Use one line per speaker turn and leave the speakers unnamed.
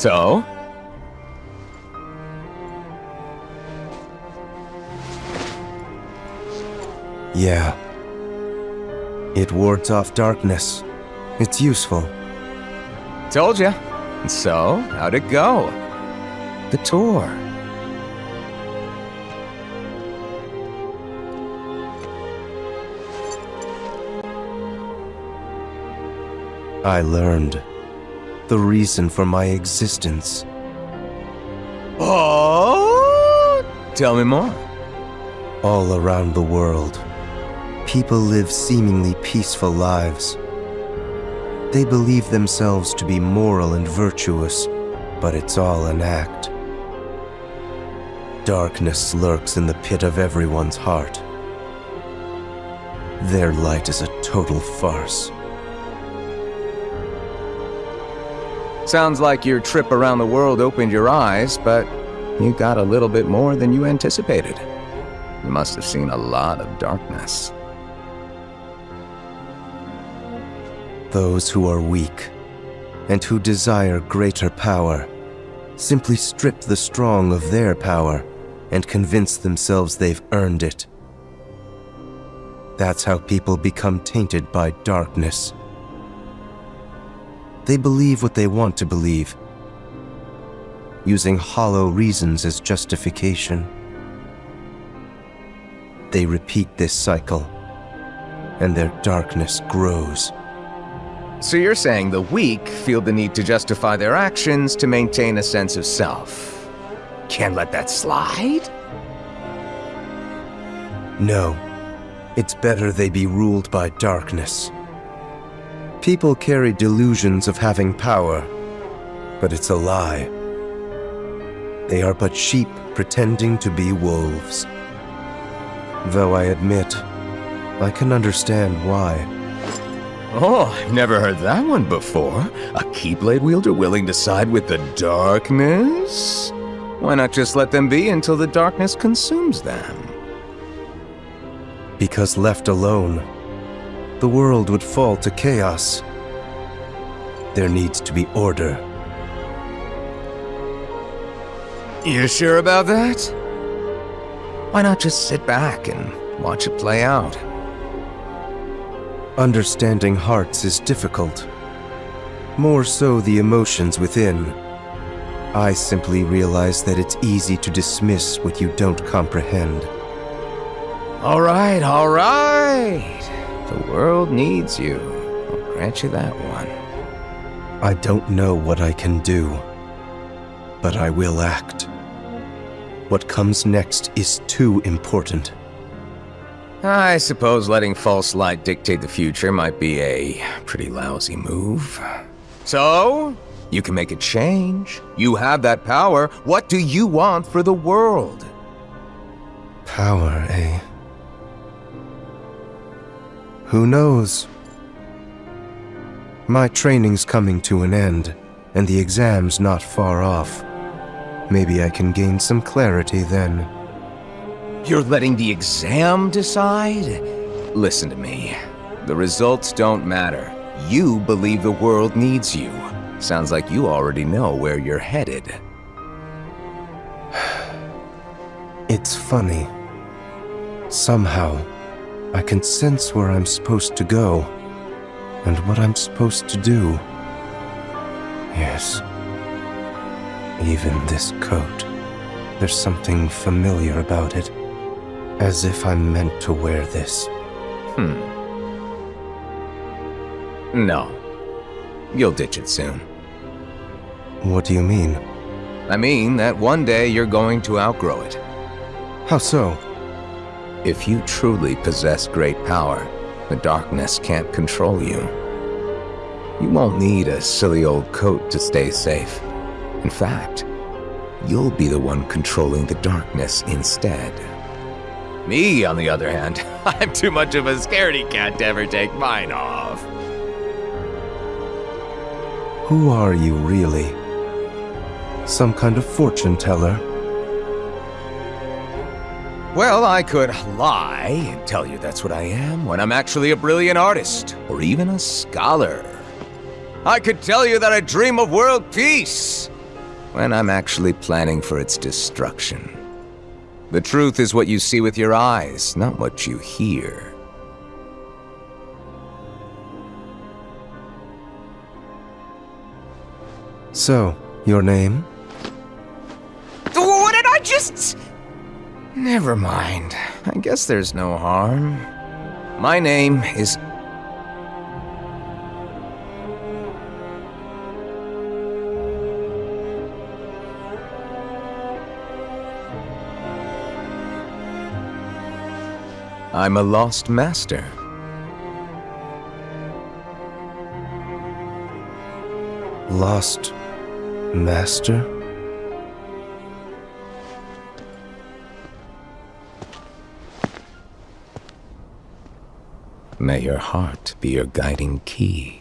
So?
Yeah. It wards off darkness. It's useful.
Told ya. So, how'd it go? The tour.
I learned the reason for my existence.
Oh? Tell me more.
All around the world, people live seemingly peaceful lives. They believe themselves to be moral and virtuous, but it's all an act. Darkness lurks in the pit of everyone's heart. Their light is a total farce.
Sounds like your trip around the world opened your eyes, but you got a little bit more than you anticipated. You must have seen a lot of darkness.
Those who are weak and who desire greater power simply strip the strong of their power and convince themselves they've earned it. That's how people become tainted by darkness. They believe what they want to believe, using hollow reasons as justification. They repeat this cycle, and their darkness grows.
So you're saying the weak feel the need to justify their actions to maintain a sense of self. Can't let that slide?
No. It's better they be ruled by darkness. People carry delusions of having power, but it's a lie. They are but sheep pretending to be wolves. Though I admit, I can understand why.
Oh, I've never heard that one before. A Keyblade wielder willing to side with the darkness? Why not just let them be until the darkness consumes them?
Because left alone, the world would fall to chaos. There needs to be order.
You sure about that? Why not just sit back and watch it play out?
Understanding hearts is difficult. More so the emotions within. I simply realize that it's easy to dismiss what you don't comprehend.
All right, all right. The world needs you. I'll grant you that one.
I don't know what I can do, but I will act. What comes next is too important.
I suppose letting false light dictate the future might be a pretty lousy move. So, you can make a change. You have that power. What do you want for the world?
Power, eh? Who knows? My training's coming to an end, and the exam's not far off. Maybe I can gain some clarity then.
You're letting the exam decide? Listen to me. The results don't matter. You believe the world needs you. Sounds like you already know where you're headed.
It's funny. Somehow, I can sense where I'm supposed to go, and what I'm supposed to do. Yes. Even this coat. There's something familiar about it. As if I'm meant to wear this.
Hmm. No. You'll ditch it soon.
What do you mean?
I mean that one day you're going to outgrow it.
How so?
If you truly possess great power, the darkness can't control you. You won't need a silly old coat to stay safe. In fact, you'll be the one controlling the darkness instead. Me, on the other hand, I'm too much of a scaredy cat to ever take mine off.
Who are you, really? Some kind of fortune teller?
Well, I could lie and tell you that's what I am when I'm actually a brilliant artist, or even a scholar. I could tell you that I dream of world peace, when I'm actually planning for its destruction. The truth is what you see with your eyes, not what you hear.
So, your name?
What did I just... Never mind. I guess there's no harm. My name is... I'm a lost master.
Lost Master?
May your heart be your guiding key.